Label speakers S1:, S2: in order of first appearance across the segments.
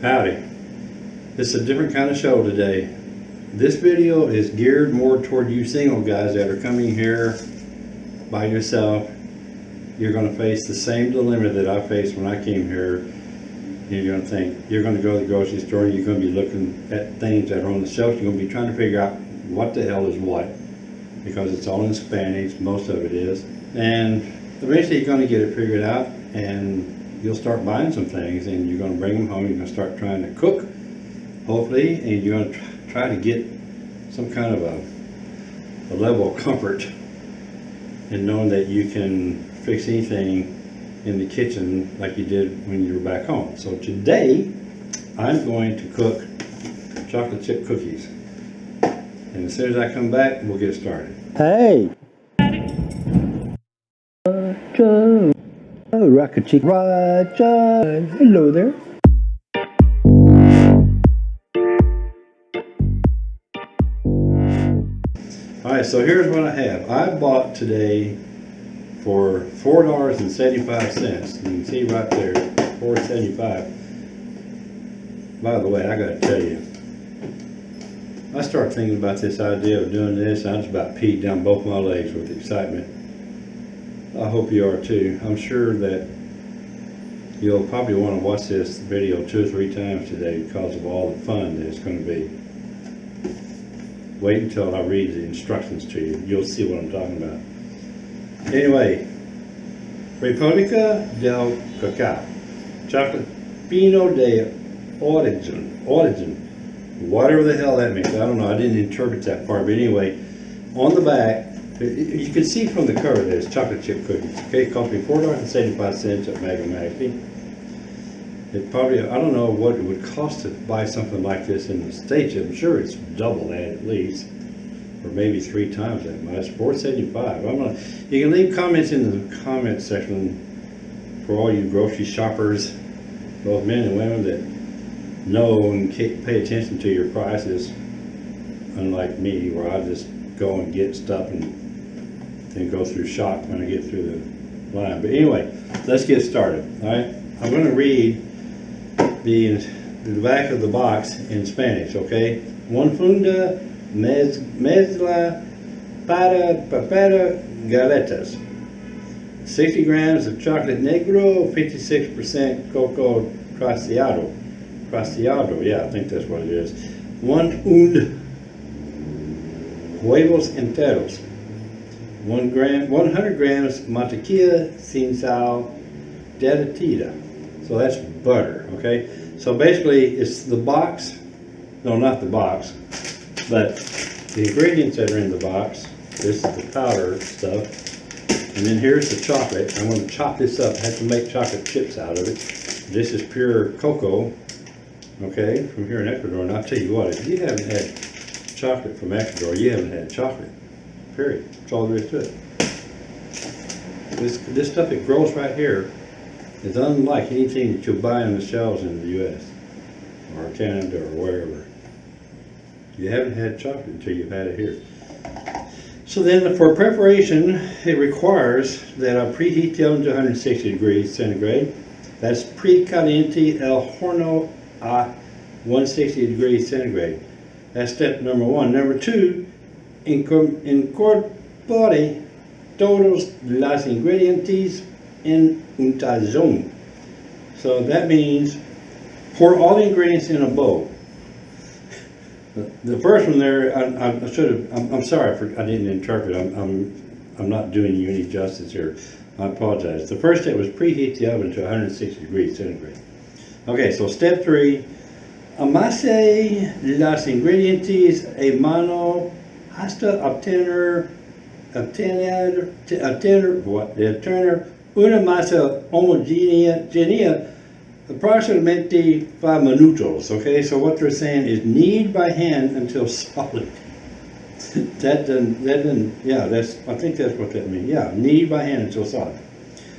S1: Howdy. It's a different kind of show today. This video is geared more toward you single guys that are coming here by yourself. You're going to face the same dilemma that I faced when I came here. You're going to think, you're going to go to the grocery store and you're going to be looking at things that are on the shelf. You're going to be trying to figure out what the hell is what because it's all in Spanish, most of it is. And eventually you're going to get it figured out and you'll start buying some things and you're going to bring them home. You're going to start trying to cook, hopefully, and you're going to try to get some kind of a, a level of comfort in knowing that you can fix anything in the kitchen like you did when you were back home. So today, I'm going to cook chocolate chip cookies. And as soon as I come back, we'll get started.
S2: Hey! Rocket Chick Roger! Hello there.
S1: All right, so here's what I have. I bought today for four dollars and seventy-five cents. You can see right there, four seventy-five. By the way, I gotta tell you, I started thinking about this idea of doing this, I just about peed down both my legs with excitement. I hope you are too. I'm sure that you'll probably want to watch this video two or three times today because of all the fun that it's going to be. Wait until I read the instructions to you. You'll see what I'm talking about. Anyway, República del Cacao, chocolate Pino de Origin, Origin, whatever the hell that means. I don't know. I didn't interpret that part, but anyway, on the back, Uh, you can see from the cover that it's chocolate chip cookies. Okay, it cost me four dollars and seventy-five cents at Mega Maxi. It probably, I don't know what it would cost to buy something like this in the States. I'm sure it's double that at least, or maybe three times that much. Four seventy-five. I'm gonna. You can leave comments in the comment section for all you grocery shoppers, both men and women that know and pay attention to your prices. Unlike me, where I just go and get stuff and then go through shock when I get through the line. But anyway, let's get started. All right, I'm going to read the, the back of the box in Spanish, okay? One funda mez, mezcla para papera galetas. 60 grams of chocolate negro, 56% cocoa crociado. Crociado, yeah, I think that's what it is. One und huevos enteros. One gram, 100 grams mantequilla sin sal derretida. So that's butter, okay? So basically, it's the box, no, not the box, but the ingredients that are in the box. This is the powder stuff. And then here's the chocolate. I'm going to chop this up. I have to make chocolate chips out of it. This is pure cocoa, okay, from here in Ecuador. And I'll tell you what, if you haven't had chocolate from Ecuador, you haven't had chocolate, period. That's all there is to it. This, this stuff that grows right here is unlike anything that you'll buy on the shelves in the U.S. or Canada or wherever. You haven't had chocolate until you've had it here. So then for preparation, it requires that I preheat the oven to 160 degrees centigrade. That's precaliente el horno a 160 degrees centigrade. That's step number one. Number two, incorpore todos los ingredientes en un tazón. So that means pour all the ingredients in a bowl. The first one there, I, I should have, I'm, I'm, sorry for, I didn't interpret. I'm, I'm, I'm not doing you any justice here. I apologize. The first step was preheat the oven to 160 degrees centigrade. Okay, so step three, amase los ingredientes a mano hasta obtener, obtener, obtener, what, obtener una masa homogénea genia. approximately five minutos. Okay, so what they're saying is knead by hand until solid. that doesn't, that doesn't, yeah, that's, I think that's what that means. Yeah, knead by hand until solid.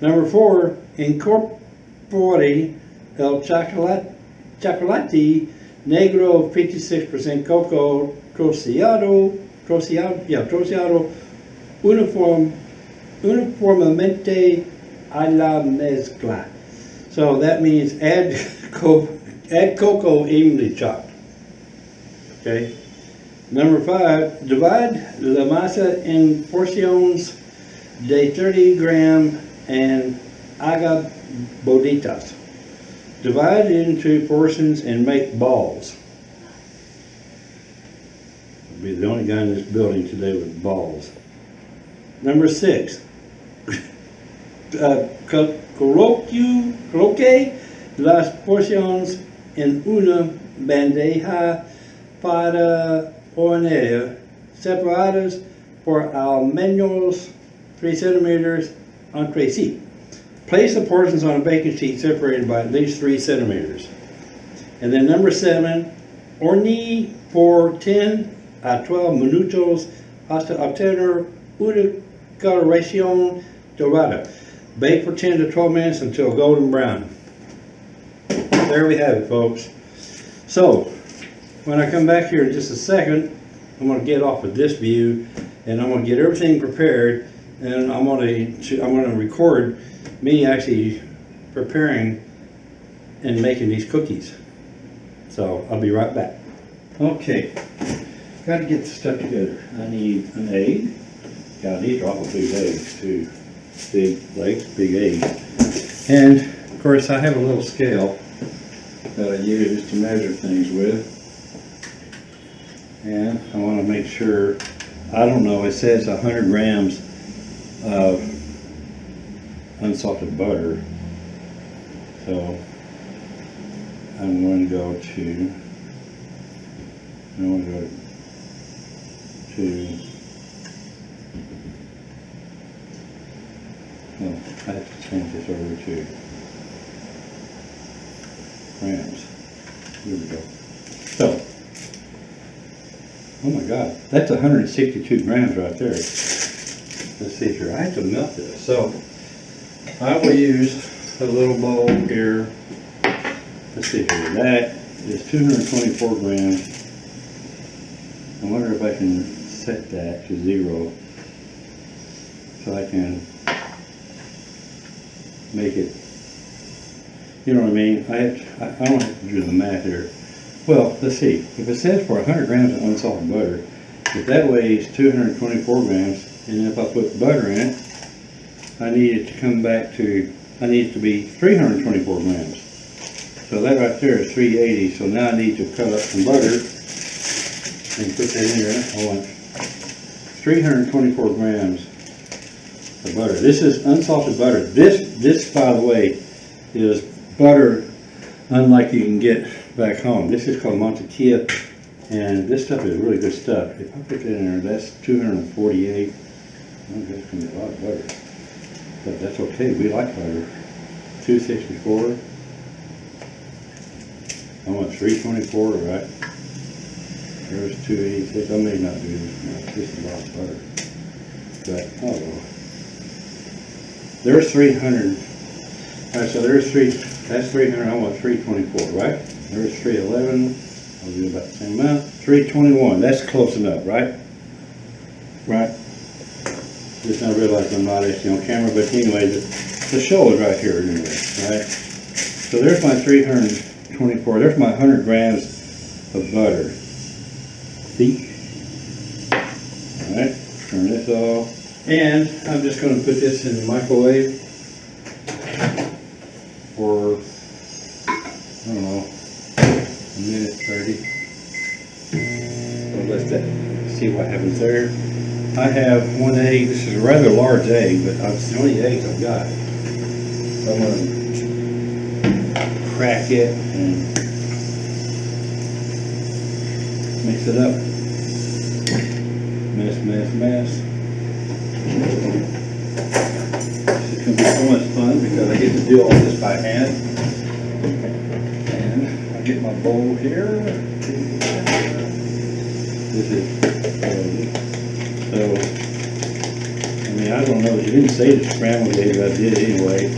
S1: Number four, incorpore el chocolate, chocolate negro 56% cocoa troceado, troceado, yeah, troceado uniform, uniformemente a la mezcla. So that means add, co add cocoa evenly chopped. Okay? Number five, divide la masa in porciones de 30 gram and haga bolitas. Divide into portions and make balls. Be the only guy in this building today with balls. Number six, uh, co- coloque, coloque las porciones en una bandeja para hornear separadas por al menos 3 centimeters entre sí. Place the portions on a baking sheet separated by at least 3 centimeters. And then number seven, hornear por 10 a 12 minutos hasta obtener una coloración dorada. Bake for 10 to 12 minutes until golden brown. There we have it, folks. So, when I come back here in just a second, I'm gonna get off of this view and I'm gonna get everything prepared and I'm gonna, I'm gonna record me actually preparing and making these cookies. So, I'll be right back. Okay, gotta get the stuff together. I need an egg. God, these are awful big eggs too. Big legs, big eggs. And of course, I have a little scale that I use to measure things with. And I want to make sure, I don't know, it says 100 grams of unsalted butter. So I'm going to go to, I'm going to go to, no, I have to change this over to grams. Here we go. So, oh my God, that's 162 grams right there. Let's see here, I have to melt this. So, I will use a little bowl here. Let's see here, that is 224 grams. I wonder if I can set that to zero so I can make it you know what I mean? I, have- I don't have to do the math here. Well, let's see, if it says for hundred grams of unsalted butter, if that weighs two hundred and twenty-four grams, and if I put butter in it, I need it to come back to, I need it to be three hundred and twenty-four grams. So that right there is three eighty, so now I need to cut up some butter and put that in there. I want three hundred and twenty-four grams of butter. This is unsalted butter. This, this, by the way, is butter unlike you can get back home. This is called mantequilla, and this stuff is really good stuff. If I put that in there, that's 248. Oh, that's gonna be a lot of butter, but that's okay. We like butter. 264. I want 324, right? There's 286. I may not do this. much. This is a lot of butter, but oh well. There's 300. All right, so there's three, that's three hundred, I want three twenty-four, right? There's three eleven, I'll do about the same amount, three twenty-one, that's close enough, right? Right? Just now realized I'm not actually on camera, but anyway, the, the show is right here anyway, right? So there's my three hundred and twenty-four, there's my hundred grams of butter. See? All right, turn this off, and I'm just gonna put this in the microwave for, I don't know, a minute thirty. So let's that, see what happens there. I have one egg, this is a rather large egg, but it's the only eggs I've got. So I'm gonna crack it and mix it up. Mess, mess, mess. This is gonna be so much fun because I get to do all this by hand. And I get my bowl here. This is, so, I mean, I don't know, he didn't say to scramble it, but I did anyway.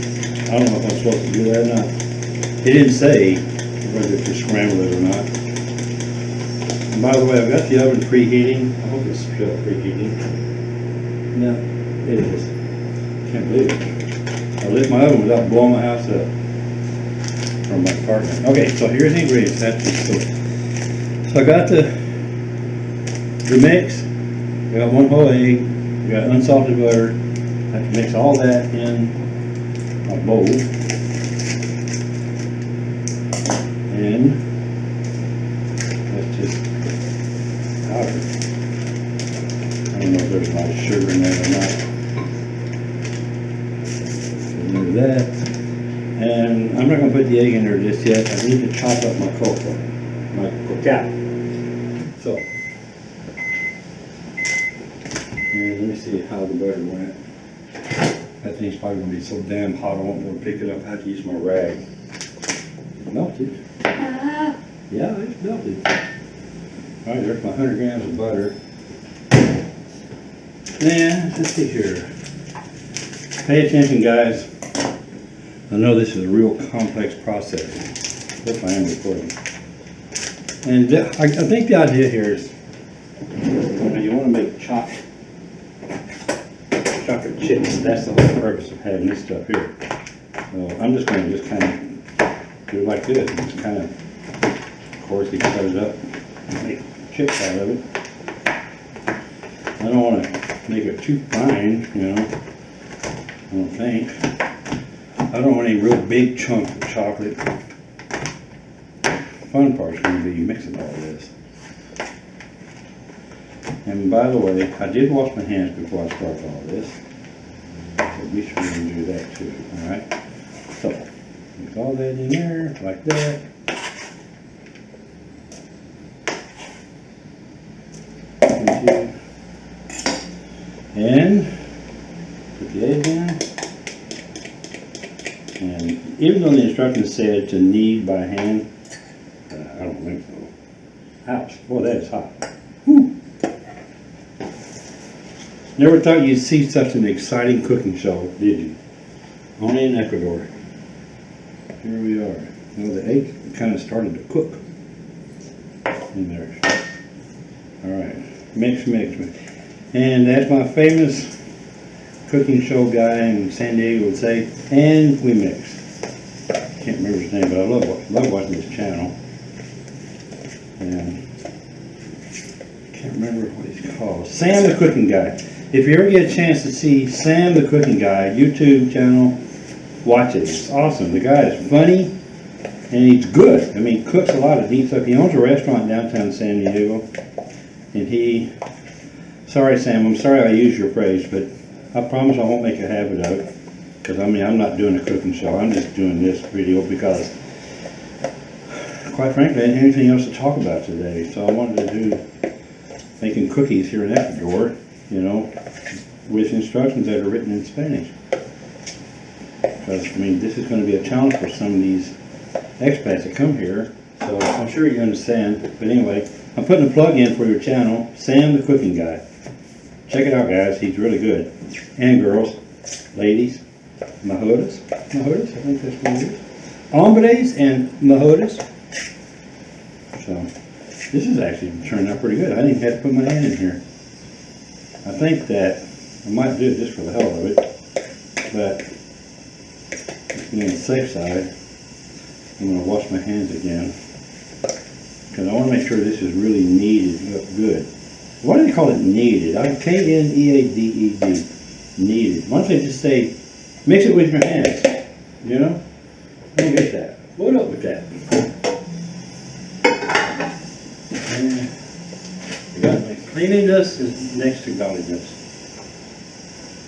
S1: I don't know if I'm supposed to do that or not. He didn't say whether to scramble it or not. By the way, I've got the oven preheating. I hope it's still preheating. No, it is. Can't believe it. I lit my oven without blowing my house up. from my apartment. Okay, so here's the ingredients, that's just so. So I got the, the mix, I got one whole egg, I got unsalted butter, I have to mix all that in a bowl. Egg in there just yet, I need to chop up my cocoa, uh, my cacao. So. And let me see how the butter went. That thing's probably gonna be so damn hot, I won't be able to pick it up, I have to use my rag. It Melted. Ah. Yeah, it's melted. All right, there's my hundred grams of butter. And, let's see here. Pay attention, guys. I know this is a real complex process. If I am recording. And I, I think the idea here is, you you wanna make chocolate, chocolate chips, that's the whole purpose of having this stuff here. So I'm just gonna just kind of do it like this, just kind of, course, it up, make chips out of it. I don't wanna make it too fine, you know, I don't think. I don't want any real big chunk of chocolate. Fun part's gonna be mixing all this. And by the way, I did wash my hands before I started all this. So be sure you do that too, alright? So, put all that in there, like that. And put the egg in. And even though the instructions said to knead by hand, uh, I don't think so. Ouch, boy, that is hot. Whew. Never thought you'd see such an exciting cooking show, did you? Only in Ecuador. Here we are. Now the egg kind of started to cook in there. All right, mix, mix, mix. And as my famous cooking show guy in San Diego would say, and we mix. Can't remember his name, but I love, love watching his channel. And I can't remember what he's called. Sam the Cooking Guy. If you ever get a chance to see Sam the Cooking Guy YouTube channel, watch it. It's awesome. The guy is funny and he's good. I mean, cooks a lot of neat stuff. He owns a restaurant downtown San Diego. And he, sorry Sam, I'm sorry I used your phrase, but I promise I won't make a habit of it. Because I mean, I'm not doing a cooking show. I'm just doing this video because, quite frankly, I didn't have anything else to talk about today. So I wanted to do making cookies here in Ecuador, you know, with instructions that are written in Spanish. Because, I mean, this is going to be a challenge for some of these expats that come here. So I'm sure you understand. But anyway, I'm putting a plug in for your channel, Sam the Cooking Guy. Check it out, guys. He's really good. And girls, ladies, majoras, majoras, I think that's what it is. Hombres and majoras. So, this is actually turning out pretty good. I didn't have to put my hand in here. I think that I might do it just for the hell of it, but to be on the safe side, I'm gonna wash my hands again. Cause I wanna make sure this is really kneaded up good. Why do they call it kneaded? I K N E A D E D, kneaded. Why don't they just say, mix it with your hands, you know? I don't get that. What up with that? And I my Cleanliness is next to godliness.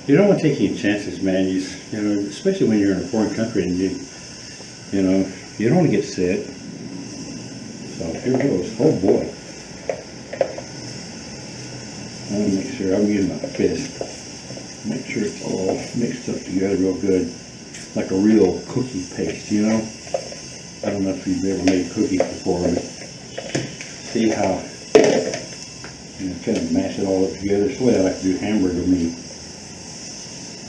S1: You don't want to take any chances, man. You, you know, especially when you're in a foreign country and you, you know, you don't want to get sick. So here goes. Oh boy. I'm gonna make sure I'm using my fist. Make sure it's all mixed up together real good, like a real cookie paste. You know. I don't know if you've ever made cookies before, but see how you know, kind of mash it all up together. It's the way I like to do hamburger meat.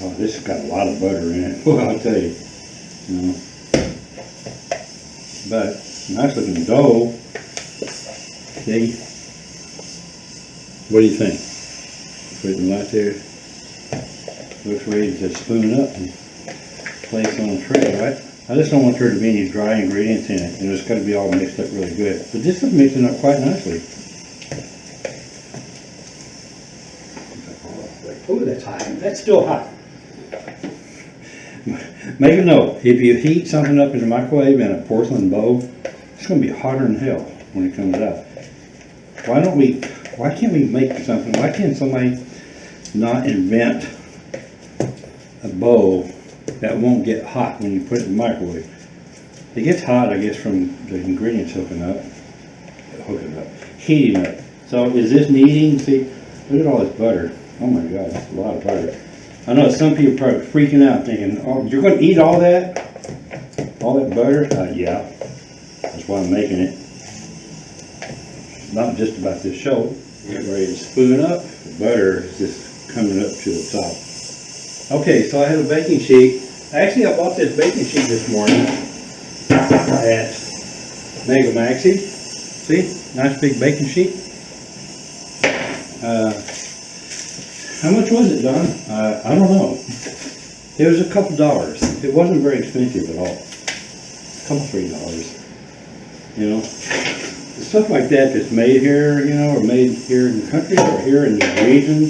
S1: Oh, this has got a lot of butter in it. Well, I'll tell you, you know. But nice looking dough. See? What do you think? Put it right there. Looks ready to spoon it up and place on a tray, right? I just don't want there to be any dry ingredients in it, and it's gotta be all mixed up really good. But this is mixing up quite nicely. Oh, that's hot. That's still hot. Make a note, if you heat something up in the microwave in a porcelain bowl, it's gonna be hotter than hell when it comes out. Why don't we, why can't we make something, why can't somebody not invent a bowl that won't get hot when you put it in the microwave? It gets hot, I guess, from the ingredients hooking up, hooking up, heating up. So is this kneading, see, look at all this butter. Oh my God, that's a lot of butter. I know some people probably freaking out thinking, oh, you're gonna eat all that? All that butter? Uh, yeah, that's why I'm making it. Not just about this show. Getting ready to spoon up. The butter is just coming up to the top. Okay, so I have a baking sheet. Actually, I bought this baking sheet this morning at Mega Maxi. See, nice big baking sheet. Uh, how much was it, Don? Uh, I don't know. It was a couple dollars. It wasn't very expensive at all. A couple, three dollars. You know? Stuff like that that's made here, you know, or made here in the country or here in the region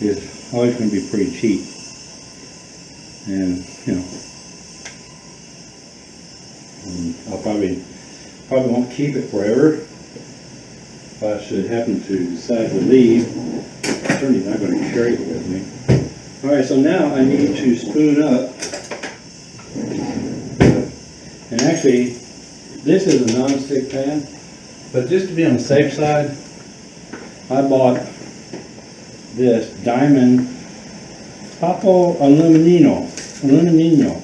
S1: is always gonna be pretty cheap. And, you know. Um, and I'll probably, probably won't keep it forever. If I should happen to decide to leave, certainly not gonna carry it with me. All right, so now I need to spoon up. And actually, this is a non-stick pan, but just to be on the safe side, I bought this Diamond Papo Aluminino, Aluminino,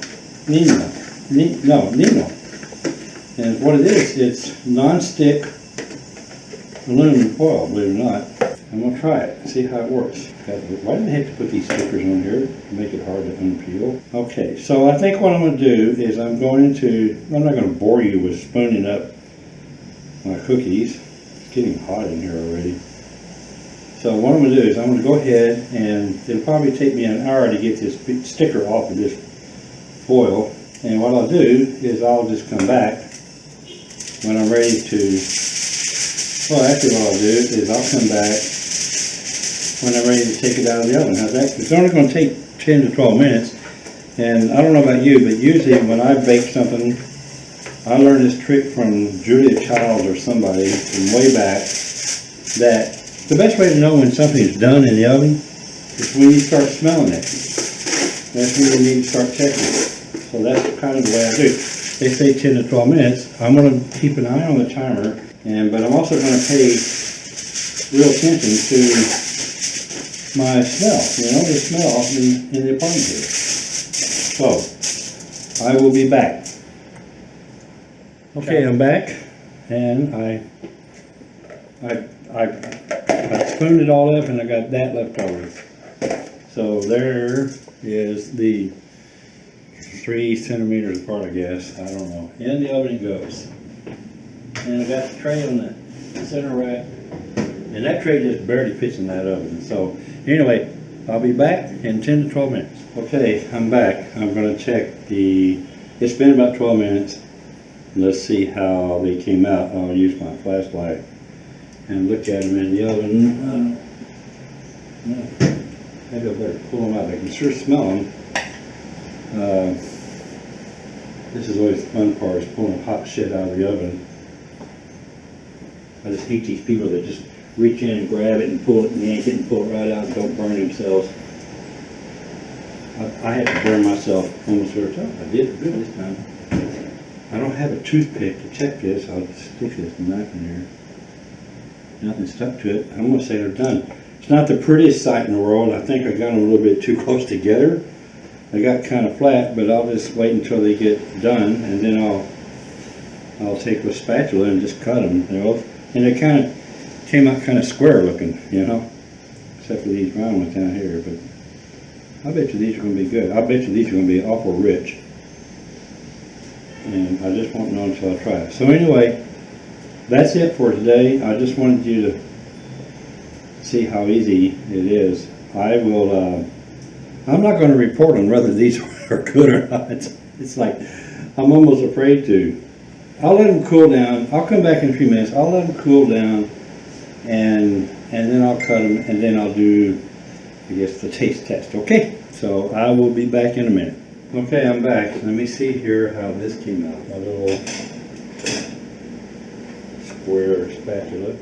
S1: Nino, Ni- no, Nino. And what it is, it's non-stick aluminum foil, believe it or not. I'm gonna try it, see how it works. Why did they have to put these stickers on here to make it hard to unpeel? Okay, so I think what I'm gonna do is I'm going to, I'm not gonna bore you with spooning up my cookies. It's getting hot in here already. So what I'm gonna do is I'm gonna go ahead and it'll probably take me an hour to get this sticker off of this foil. And what I'll do is I'll just come back when I'm ready to well, actually what I'll do is I'll come back when I'm ready to take it out of the oven. How's that? It's only gonna take ten to twelve minutes. And I don't know about you, but usually when I bake something, I learned this trick from Julia Child or somebody from way back, that the best way to know when something's done in the oven is when you start smelling it. That's when you need to start checking it. So that's kind of the way I do. it. They say ten to twelve minutes. I'm gonna keep an eye on the timer, and, but I'm also gonna pay real attention to my smell, you know, the smell in, in the apartment here. So, I will be back. Okay, I'm back, and I, I, I, I spooned it all up and I got that left over. So there is the three centimeters apart, I guess, I don't know. In the oven it goes. And I got the tray on the center rack, and that tray just barely fits in that oven. So anyway, I'll be back in ten to twelve minutes. Okay, I'm back. I'm gonna check the, it's been about twelve minutes. Let's see how they came out. I'll use my flashlight and look at them in the oven. Uh, no, Maybe I better pull them out. I can sure smell them. Uh, This is always the fun part, is pulling hot shit out of the oven. I just hate these people that just reach in and grab it and pull it and yank it and pull it right out and don't burn themselves. I, I had to burn myself almost every time. I did good this time. I don't have a toothpick to check this. I'll stick this knife in there. Nothing stuck to it. I'm gonna say they're done. It's not the prettiest sight in the world. I think I got them a little bit too close together. They got kind of flat, but I'll just wait until they get done and then I'll I'll take a spatula and just cut them. You know, and they kind of came out kind of square looking, you know, except for these round ones down here. But I bet you these are going to be good. I bet you these are going to be awful rich. And I just won't know until I try. So anyway, that's it for today. I just wanted you to see how easy it is. I will. Uh, I'm not going to report on whether these are good or not. It's like I'm almost afraid to. I'll let them cool down. I'll come back in a few minutes. I'll let them cool down and, and then I'll cut them and then I'll do, I guess, the taste test, okay? So I will be back in a minute. Okay, I'm back. Let me see here how this came out. My little square spatula.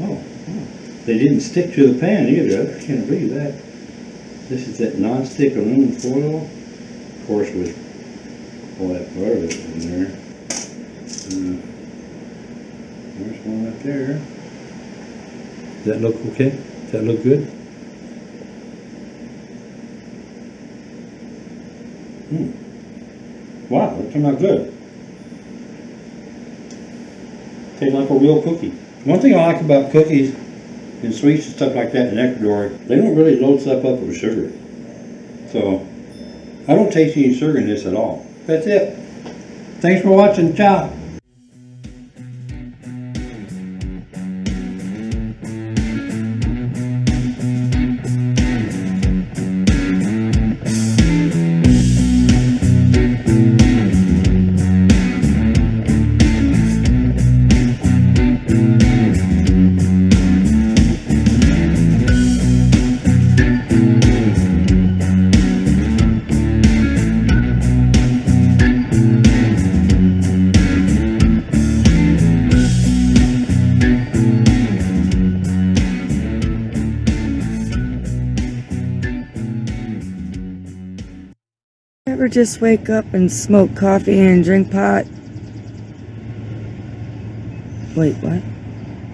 S1: Oh, they didn't stick to the pan either. I can't believe that. This is that non-stick aluminum foil, of course with all that butter in there. Uh, There's one right there. Does that look okay? Does that look good? Hmm. Wow, that turned out good. Tastes like a real cookie. One thing I like about cookies and sweets and stuff like that in Ecuador, they don't really load stuff up with sugar. So, I don't taste any sugar in this at all. That's it. Thanks for watching. Ciao.
S3: Just wake up and smoke coffee and drink pot? Wait, what?